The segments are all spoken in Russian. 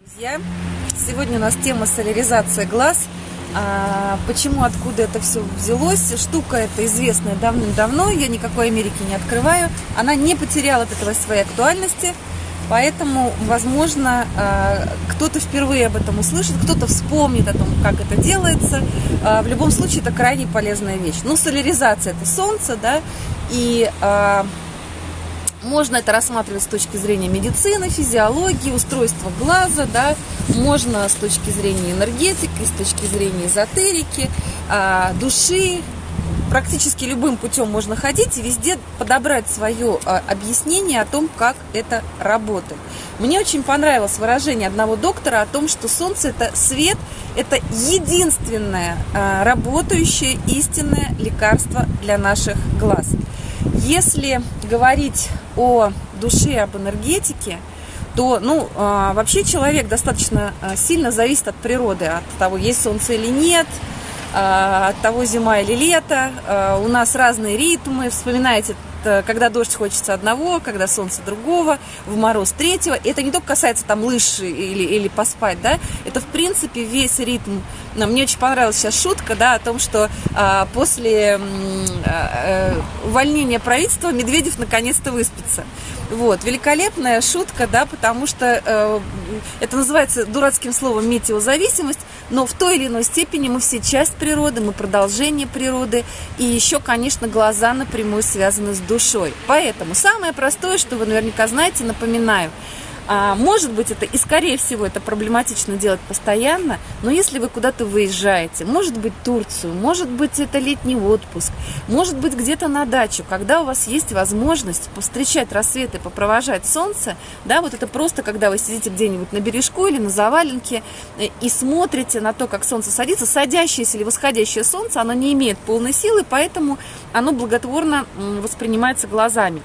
Друзья, сегодня у нас тема соляризация глаз. А, почему, откуда это все взялось? Штука эта известная давным-давно, я никакой Америки не открываю. Она не потеряла от этого своей актуальности, поэтому, возможно, а, кто-то впервые об этом услышит, кто-то вспомнит о том, как это делается. А, в любом случае, это крайне полезная вещь. Ну, соляризация – это солнце, да, и а, можно это рассматривать с точки зрения медицины, физиологии, устройства глаза, да, можно с точки зрения энергетики, с точки зрения эзотерики, а, души. Практически любым путем можно ходить и везде подобрать свое а, объяснение о том, как это работает. Мне очень понравилось выражение одного доктора о том, что Солнце это свет, это единственное а, работающее истинное лекарство для наших глаз. Если говорить о душе, об энергетике, то, ну, а, вообще человек достаточно а, сильно зависит от природы, от того, есть солнце или нет, а, от того, зима или лето. У нас разные ритмы. Вспоминайте Э, когда дождь хочется одного, когда солнце другого, в мороз третьего. И это не только касается там лыж или, или поспать, да, это в принципе весь ритм. Но мне очень понравилась сейчас шутка, да, о том, что а, после а, увольнения правительства Медведев наконец-то выспится. Вот, великолепная шутка, да, потому что э, это называется дурацким словом метеозависимость, но в той или иной степени мы все часть природы, мы продолжение природы, и еще, конечно, глаза напрямую связаны с душой. Поэтому самое простое, что вы наверняка знаете, напоминаю – а, может быть, это и, скорее всего, это проблематично делать постоянно, но если вы куда-то выезжаете, может быть, Турцию, может быть, это летний отпуск, может быть, где-то на дачу, когда у вас есть возможность повстречать рассвет и попровожать солнце, да, вот это просто, когда вы сидите где-нибудь на бережку или на заваленке э, и смотрите на то, как солнце садится, садящееся или восходящее солнце, оно не имеет полной силы, поэтому оно благотворно воспринимается глазами.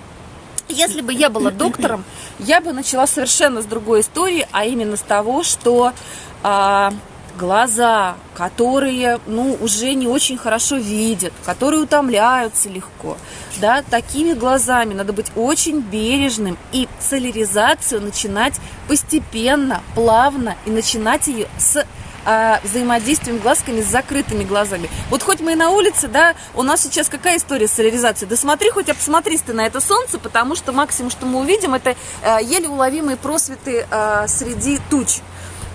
Если бы я была доктором, я бы начала совершенно с другой истории, а именно с того, что а, глаза, которые, ну, уже не очень хорошо видят, которые утомляются легко, да, такими глазами надо быть очень бережным и соляризацию начинать постепенно, плавно и начинать ее с а, взаимодействием глазками с закрытыми глазами. Вот хоть мы и на улице, да, у нас сейчас какая история с соляризацией? Да смотри, хоть обсмотрись ты на это солнце, потому что максимум, что мы увидим, это а, еле уловимые просветы а, среди туч.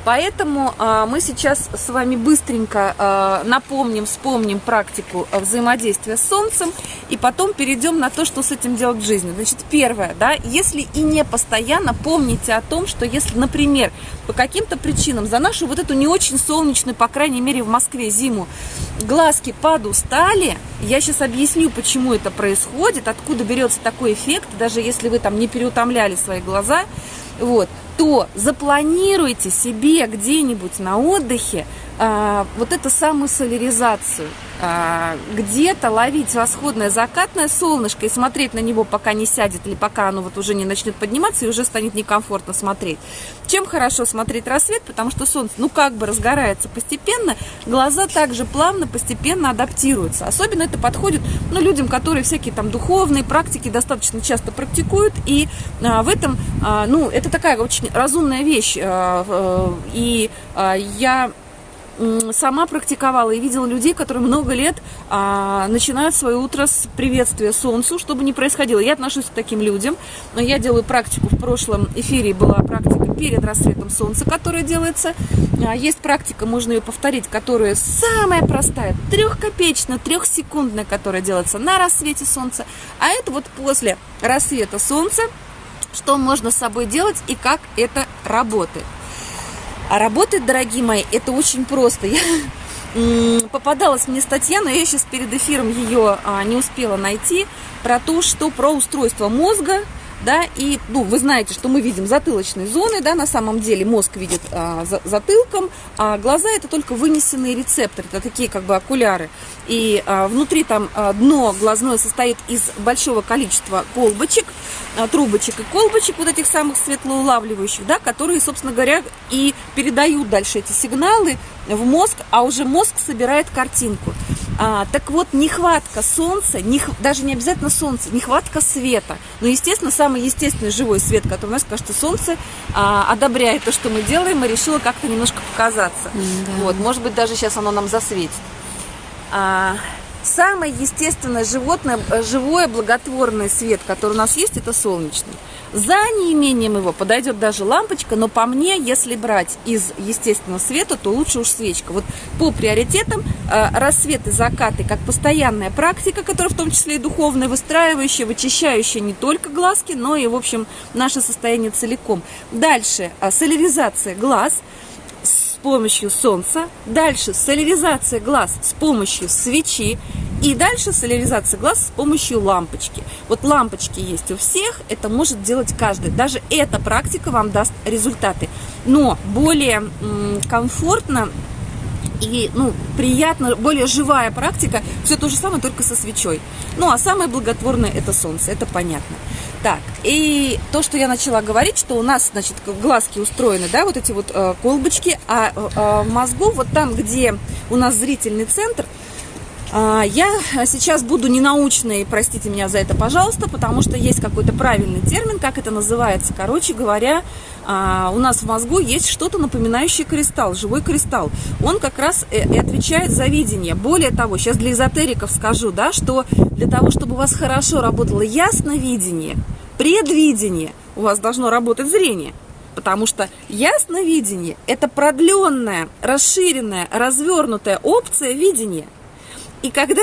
Поэтому э, мы сейчас с вами быстренько э, напомним, вспомним практику взаимодействия с Солнцем и потом перейдем на то, что с этим делать в жизни. Значит, первое, да, если и не постоянно, помните о том, что если, например, по каким-то причинам за нашу вот эту не очень солнечную, по крайней мере в Москве зиму, глазки подустали, я сейчас объясню, почему это происходит, откуда берется такой эффект, даже если вы там не переутомляли свои глаза, вот, то запланируйте себе где-нибудь на отдыхе вот эту самую соляризацию. А, где-то ловить восходное закатное солнышко и смотреть на него, пока не сядет или пока оно вот уже не начнет подниматься и уже станет некомфортно смотреть. Чем хорошо смотреть рассвет? Потому что солнце, ну как бы разгорается постепенно, глаза также плавно, постепенно адаптируются. Особенно это подходит ну, людям, которые всякие там духовные практики достаточно часто практикуют. И а, в этом, а, ну, это такая очень разумная вещь. А, а, и а, я сама практиковала и видела людей, которые много лет а, начинают свое утро с приветствия солнцу, чтобы не происходило. Я отношусь к таким людям. Я делаю практику в прошлом эфире, была практика перед рассветом солнца, которая делается. А, есть практика, можно ее повторить, которая самая простая, трехкопеечная, трехсекундная, которая делается на рассвете солнца. А это вот после рассвета солнца, что можно с собой делать и как это работает. А работать, дорогие мои, это очень просто. Я попадалась мне статья, но я сейчас перед эфиром ее а, не успела найти, про то, что про устройство мозга, да, и, ну, вы знаете, что мы видим затылочные зоны, да, на самом деле мозг видит а, за, затылком, а глаза это только вынесенные рецепторы, это такие как бы окуляры, и а, внутри там а, дно глазное состоит из большого количества колбочек, а, трубочек и колбочек, вот этих самых светлоулавливающих, да, которые, собственно говоря, и передают дальше эти сигналы в мозг, а уже мозг собирает картинку. А, так вот, нехватка солнца, не, даже не обязательно солнца, нехватка света. Но, естественно, самый естественный живой свет, который у нас, кажется, солнце а, одобряет то, что мы делаем, и решила как-то немножко показаться. Да. Вот, может быть, даже сейчас оно нам засветит. А, самое естественное животное, э, живое благотворный свет, который у нас есть, это солнечный. За неимением его подойдет даже лампочка, но по мне, если брать из естественного света, то лучше уж свечка. Вот по приоритетам э, рассвет и закаты как постоянная практика, которая в том числе и духовная, выстраивающая, вычищающая не только глазки, но и, в общем, наше состояние целиком. Дальше э, соляризация глаз – помощью солнца, дальше соляризация глаз с помощью свечи и дальше соляризация глаз с помощью лампочки. Вот лампочки есть у всех, это может делать каждый. Даже эта практика вам даст результаты. Но более комфортно и ну, приятно, более живая практика, все то же самое, только со свечой. Ну, а самое благотворное это солнце, это понятно. Так, и то, что я начала говорить, что у нас, значит, глазки устроены, да, вот эти вот э, колбочки, а э, в мозгу, вот там, где у нас зрительный центр, я сейчас буду ненаучной, простите меня за это, пожалуйста, потому что есть какой-то правильный термин, как это называется. Короче говоря, а, у нас в мозгу есть что-то напоминающее кристалл, живой кристалл. Он как раз и отвечает за видение. Более того, сейчас для эзотериков скажу, да, что для того, чтобы у вас хорошо работало ясновидение, предвидение, у вас должно работать зрение. Потому что ясновидение – это продленная, расширенная, развернутая опция видения – и когда,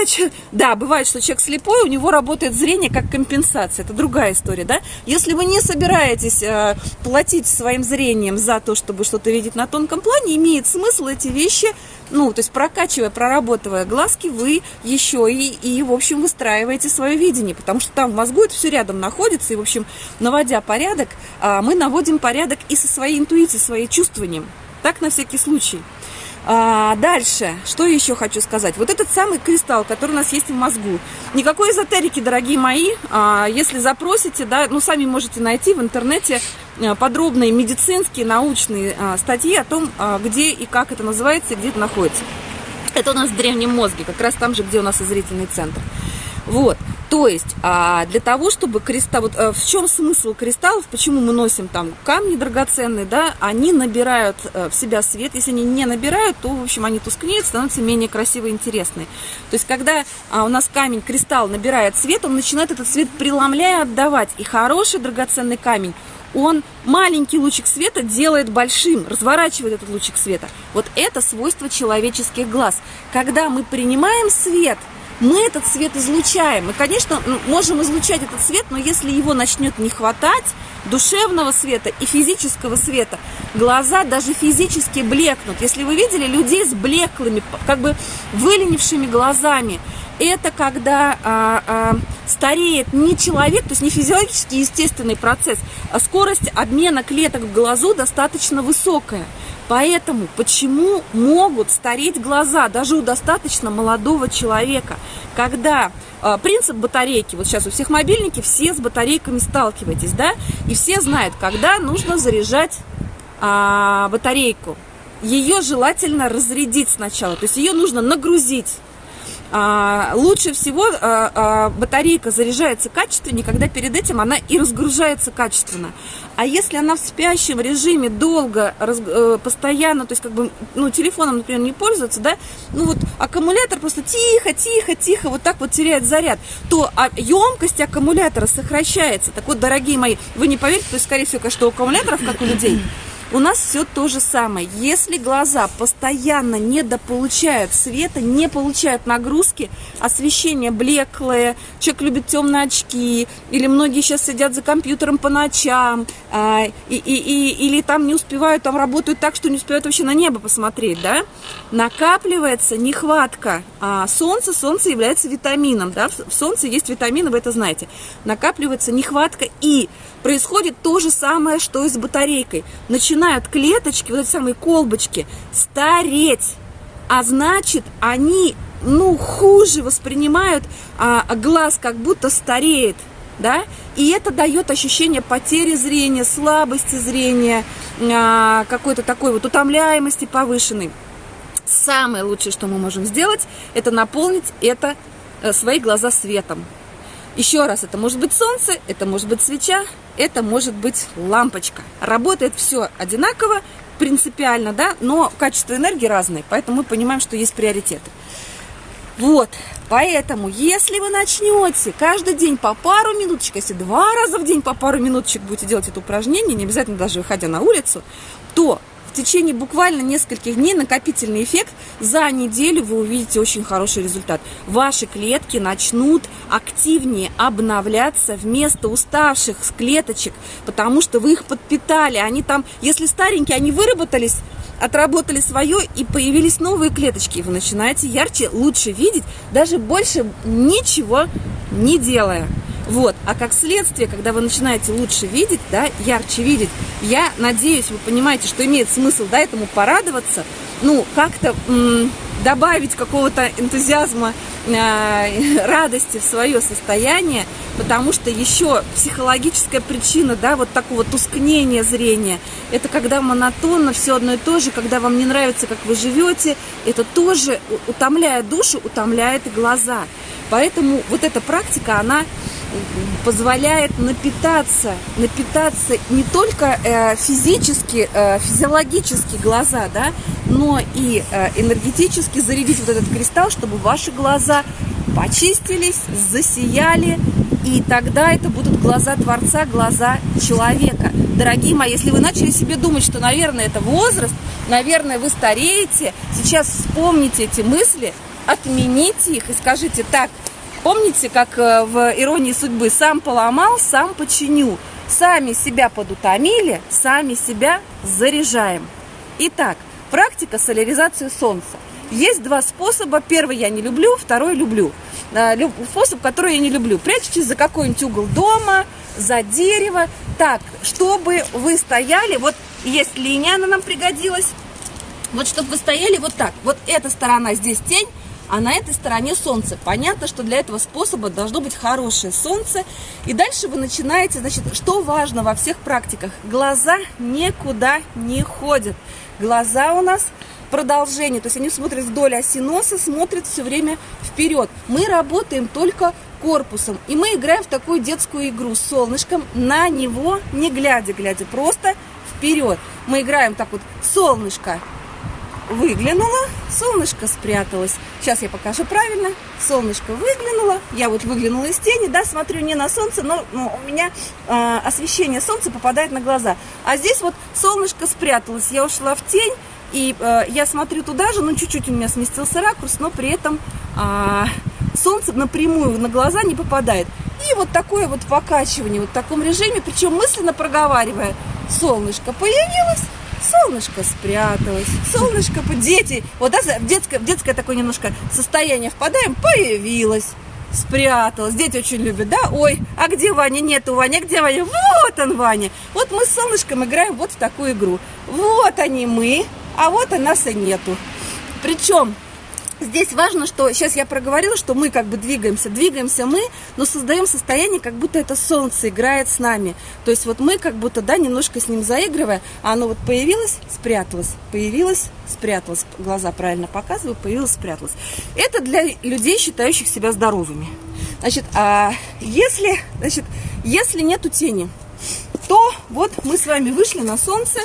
да, бывает, что человек слепой, у него работает зрение как компенсация, это другая история, да. Если вы не собираетесь э, платить своим зрением за то, чтобы что-то видеть на тонком плане, имеет смысл эти вещи, ну, то есть прокачивая, проработывая глазки, вы еще и, и в общем, выстраиваете свое видение, потому что там в мозгу это все рядом находится, и, в общем, наводя порядок, э, мы наводим порядок и со своей интуицией, своим чувствованием. Так, на всякий случай. А, дальше, что еще хочу сказать. Вот этот самый кристалл, который у нас есть в мозгу. Никакой эзотерики, дорогие мои. А, если запросите, да, ну, сами можете найти в интернете а, подробные медицинские, научные а, статьи о том, а, где и как это называется, и где это находится. Это у нас в древнем мозге, как раз там же, где у нас и зрительный центр. Вот. То есть а, для того, чтобы кристалл, вот а, в чем смысл кристаллов, почему мы носим там камни драгоценные, да, они набирают а, в себя свет, если они не набирают, то, в общем, они тускнеют, становятся менее красивые и интересные. То есть когда а, у нас камень, кристалл набирает свет, он начинает этот свет преломляя отдавать, и хороший драгоценный камень, он маленький лучик света делает большим, разворачивает этот лучик света. Вот это свойство человеческих глаз. Когда мы принимаем свет – мы этот свет излучаем. Мы, конечно, можем излучать этот свет, но если его начнет не хватать, душевного света и физического света, глаза даже физически блекнут. Если вы видели людей с блеклыми, как бы выленившими глазами, это когда а, а, стареет не человек, то есть не физиологический естественный процесс, а скорость обмена клеток в глазу достаточно высокая. Поэтому почему могут стареть глаза даже у достаточно молодого человека, когда э, принцип батарейки, вот сейчас у всех мобильники, все с батарейками сталкиваетесь, да, и все знают, когда нужно заряжать э, батарейку. Ее желательно разрядить сначала, то есть ее нужно нагрузить лучше всего а, а, батарейка заряжается качественнее, когда перед этим она и разгружается качественно. А если она в спящем режиме долго, э, постоянно, то есть как бы, ну, телефоном, например, не пользуется, да, ну вот аккумулятор просто тихо, тихо, тихо, вот так вот теряет заряд, то а, емкость аккумулятора сокращается. Так вот, дорогие мои, вы не поверите, то есть, скорее всего, конечно, у аккумуляторов, как у людей, у нас все то же самое. Если глаза постоянно недополучают света, не получают нагрузки, освещение блеклое, человек любит темные очки, или многие сейчас сидят за компьютером по ночам, а, и, и, и, или там не успевают, там работают так, что не успевают вообще на небо посмотреть, да, накапливается нехватка а, солнца, солнце является витамином, да, в солнце есть витамины, вы это знаете, накапливается нехватка и происходит то же самое, что и с батарейкой. Начинают клеточки, вот эти самые колбочки, стареть. А значит, они, ну, хуже воспринимают а, глаз, как будто стареет. Да? И это дает ощущение потери зрения, слабости зрения, а, какой-то такой вот утомляемости повышенной. Самое лучшее, что мы можем сделать, это наполнить это э, свои глаза светом. Еще раз, это может быть солнце, это может быть свеча, это может быть лампочка. Работает все одинаково, принципиально, да, но качество энергии разное, поэтому мы понимаем, что есть приоритеты. Вот, поэтому, если вы начнете каждый день по пару минуточек, если два раза в день по пару минуточек будете делать это упражнение, не обязательно даже выходя на улицу, то течение буквально нескольких дней накопительный эффект, за неделю вы увидите очень хороший результат. Ваши клетки начнут активнее обновляться вместо уставших клеточек, потому что вы их подпитали. Они там, если старенькие, они выработались, отработали свое и появились новые клеточки. Вы начинаете ярче, лучше видеть, даже больше ничего не делая. А как следствие, когда вы начинаете лучше видеть, да, ярче видеть, я надеюсь, вы понимаете, что имеет смысл, да, этому порадоваться, ну, как-то добавить какого-то энтузиазма, э, радости в свое состояние, потому что еще психологическая причина, да, вот такого тускнения зрения, это когда монотонно все одно и то же, когда вам не нравится, как вы живете, это тоже, утомляя душу, утомляет и глаза. Поэтому вот эта практика, она позволяет напитаться, напитаться не только э, физически, э, физиологически глаза, да, но и э, энергетически зарядить вот этот кристалл, чтобы ваши глаза почистились, засияли, и тогда это будут глаза Творца, глаза человека. Дорогие мои, если вы начали себе думать, что, наверное, это возраст, наверное, вы стареете, сейчас вспомните эти мысли, отмените их и скажите так, Помните, как э, в «Иронии судьбы» «сам поломал, сам починю». Сами себя подутомили, сами себя заряжаем. Итак, практика соляризации солнца. Есть два способа. Первый я не люблю, второй люблю. Э, способ, который я не люблю. Прячьтесь за какой-нибудь угол дома, за дерево. Так, чтобы вы стояли, вот есть линия, она нам пригодилась. Вот чтобы вы стояли вот так. Вот эта сторона здесь тень, а на этой стороне солнце. Понятно, что для этого способа должно быть хорошее солнце. И дальше вы начинаете, значит, что важно во всех практиках? Глаза никуда не ходят. Глаза у нас продолжение, то есть они смотрят вдоль оси носа, смотрят все время вперед. Мы работаем только корпусом, и мы играем в такую детскую игру с солнышком, на него не глядя, глядя просто вперед. Мы играем так вот, солнышко, выглянула, солнышко спряталось. Сейчас я покажу правильно. Солнышко выглянуло, я вот выглянула из тени, да, смотрю не на солнце, но, но у меня э, освещение солнца попадает на глаза. А здесь вот солнышко спряталось, я ушла в тень, и э, я смотрю туда же, ну чуть-чуть у меня сместился ракурс, но при этом э, солнце напрямую на глаза не попадает. И вот такое вот покачивание, вот в таком режиме, причем мысленно проговаривая, солнышко появилось, солнышко спряталось, солнышко, дети, вот да, в детское, в детское такое немножко состояние впадаем, появилось, спряталась. Дети очень любят, да? Ой, а где Ваня? Нету Ваня, где Ваня? Вот он, Ваня. Вот мы с солнышком играем вот в такую игру. Вот они мы, а вот и нас и нету. Причем Здесь важно, что сейчас я проговорила, что мы как бы двигаемся, двигаемся мы, но создаем состояние, как будто это солнце играет с нами. То есть вот мы как будто, да, немножко с ним заигрывая, а оно вот появилось, спряталось, появилось, спряталось, глаза правильно показываю, появилось, спряталось. Это для людей, считающих себя здоровыми. Значит, а если, значит, если нету тени, то вот мы с вами вышли на солнце,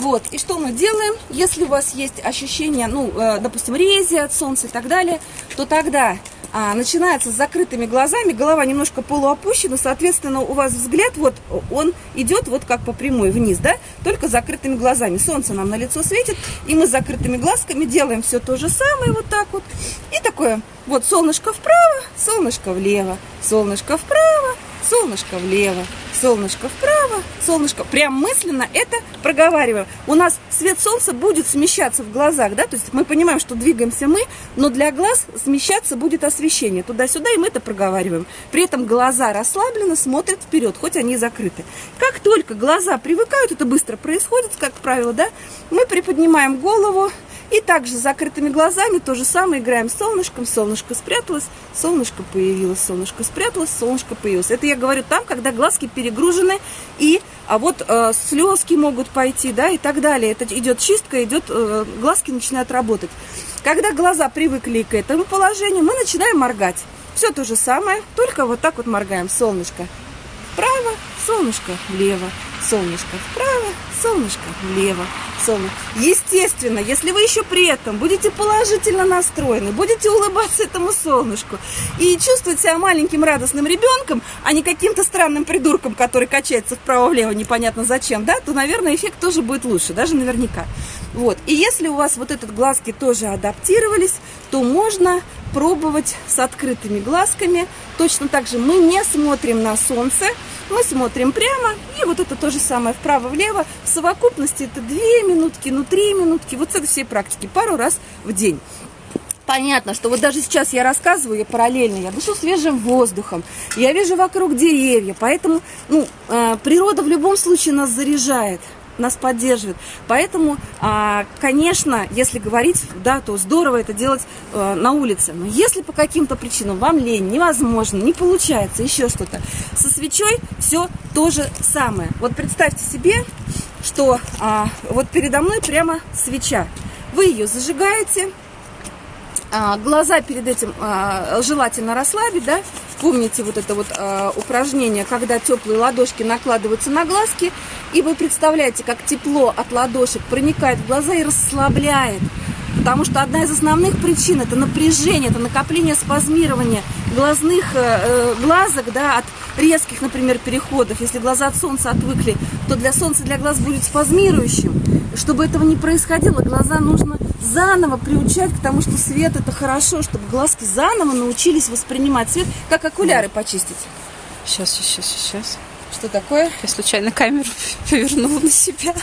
вот, и что мы делаем? Если у вас есть ощущение, ну, э, допустим, рези от солнца и так далее, то тогда а, начинается с закрытыми глазами, голова немножко полуопущена, соответственно, у вас взгляд, вот, он идет вот как по прямой вниз, да, только закрытыми глазами. Солнце нам на лицо светит, и мы с закрытыми глазками делаем все то же самое, вот так вот. И такое, вот, солнышко вправо, солнышко влево, солнышко вправо, солнышко влево, солнышко вправо, солнышко, прям мысленно это проговариваем. У нас свет солнца будет смещаться в глазах, да, то есть мы понимаем, что двигаемся мы, но для глаз смещаться будет освещение туда-сюда, и мы это проговариваем. При этом глаза расслабленно смотрят вперед, хоть они и закрыты. Как только глаза привыкают, это быстро происходит, как правило, да, мы приподнимаем голову, И также с закрытыми глазами то же самое играем с солнышком. Солнышко спряталось, солнышко появилось, солнышко спряталось, солнышко появилось. Это я говорю там, когда глазки перегружены, и а вот э, слезки могут пойти, да, и так далее. Это идет чистка, идет, э, глазки начинают работать. Когда глаза привыкли к этому положению, мы начинаем моргать. Все то же самое, только вот так вот моргаем. Солнышко вправо, солнышко влево, солнышко вправо, солнышко влево, солнышко. Естественно, если вы еще при этом будете положительно настроены, будете улыбаться этому солнышку и чувствовать себя маленьким радостным ребенком, а не каким-то странным придурком, который качается вправо-влево непонятно зачем, да, то, наверное, эффект тоже будет лучше, даже наверняка. Вот. И если у вас вот этот глазки тоже адаптировались, то можно пробовать с открытыми глазками. Точно так же мы не смотрим на солнце, мы смотрим прямо, и вот это то же самое вправо-влево. В совокупности это 2 минутки, ну 3 минутки, вот с этой всей практики, пару раз в день. Понятно, что вот даже сейчас я рассказываю, я параллельно, я дышу свежим воздухом, я вижу вокруг деревья, поэтому ну, э, природа в любом случае нас заряжает нас поддерживает. Поэтому, а, конечно, если говорить, да, то здорово это делать э, на улице. Но если по каким-то причинам вам лень, невозможно, не получается, еще что-то, со свечой все то же самое. Вот представьте себе, что а, вот передо мной прямо свеча. Вы ее зажигаете, а, глаза перед этим желательно расслабить, да, Помните вот это вот э, упражнение, когда теплые ладошки накладываются на глазки, и вы представляете, как тепло от ладошек проникает в глаза и расслабляет. Потому что одна из основных причин это напряжение, это накопление спазмирования глазных э, глазок, да, от резких, например, переходов. Если глаза от солнца отвыкли, то для солнца для глаз будет спазмирующим. Чтобы этого не происходило, глаза нужно заново приучать к тому, что свет это хорошо, чтобы глазки заново научились воспринимать свет, как окуляры почистить. Сейчас, сейчас, сейчас. Что такое? Я случайно камеру повернула на себя.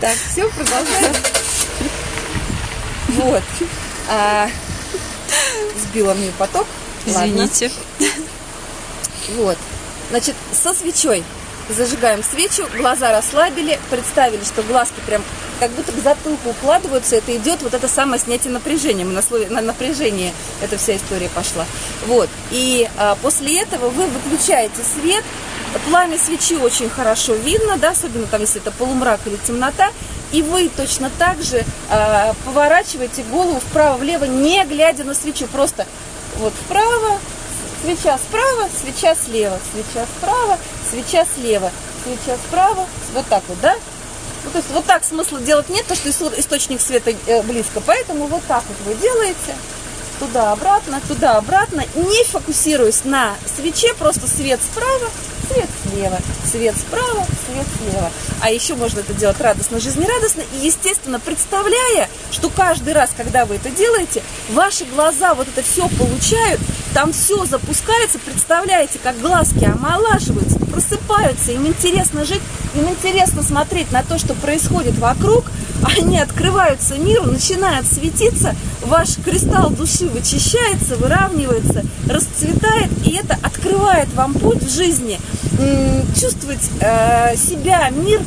Так, все, продолжаем. Вот. А, сбила мне поток. Извините. Вот. Значит, со свечой зажигаем свечу, глаза расслабили, представили, что глазки прям как будто к затылку укладываются, это идет вот это самое снятие напряжения, мы на, слове, на напряжение эта вся история пошла. Вот, и а, после этого вы выключаете свет, пламя свечи очень хорошо видно, да, особенно там, если это полумрак или темнота, и вы точно так же а, поворачиваете голову вправо-влево, не глядя на свечу, просто вот вправо, свеча справа, свеча слева, свеча справа, свеча слева, свеча справа, вот так вот, да? Ну, то есть вот так смысла делать нет, потому что источник света э, близко, поэтому вот так вот вы делаете, туда-обратно, туда-обратно, не фокусируясь на свече, просто свет справа, свет слева, свет справа, свет слева. А еще можно это делать радостно, жизнерадостно. И, естественно, представляя, что каждый раз, когда вы это делаете, ваши глаза вот это все получают, там все запускается, представляете, как глазки омолаживаются, просыпаются, им интересно жить, им интересно смотреть на то, что происходит вокруг, они открываются миру, начинают светиться, ваш кристалл души вычищается, выравнивается, расцветает, и это открывает вам путь в жизни, чувствовать э, себя, мир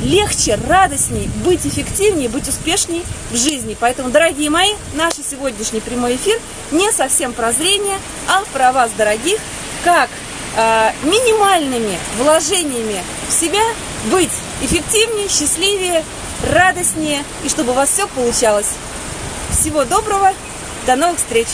легче, радостней, быть эффективнее, быть успешней в жизни. Поэтому, дорогие мои, наш сегодняшний прямой эфир не совсем про зрение, а про вас, дорогих, как э, минимальными вложениями в себя быть эффективнее, счастливее, радостнее, и чтобы у вас все получалось. Всего доброго, до новых встреч!